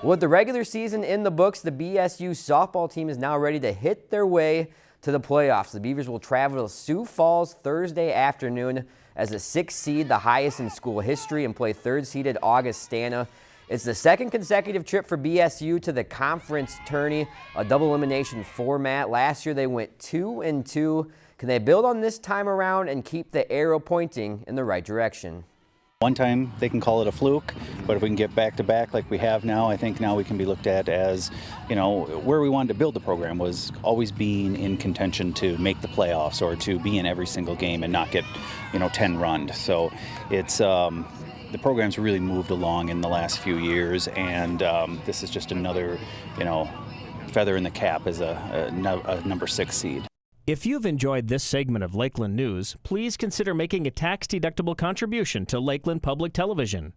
With the regular season in the books, the BSU softball team is now ready to hit their way to the playoffs. The Beavers will travel to Sioux Falls Thursday afternoon as a sixth seed, the highest in school history, and play third-seeded Augustana. It's the second consecutive trip for BSU to the conference tourney, a double elimination format. Last year they went two and two. Can they build on this time around and keep the arrow pointing in the right direction? One time they can call it a fluke, but if we can get back to back like we have now, I think now we can be looked at as, you know, where we wanted to build the program was always being in contention to make the playoffs or to be in every single game and not get, you know, 10 run. So it's, um, the program's really moved along in the last few years, and um, this is just another, you know, feather in the cap as a, a, a number six seed. If you've enjoyed this segment of Lakeland News, please consider making a tax-deductible contribution to Lakeland Public Television.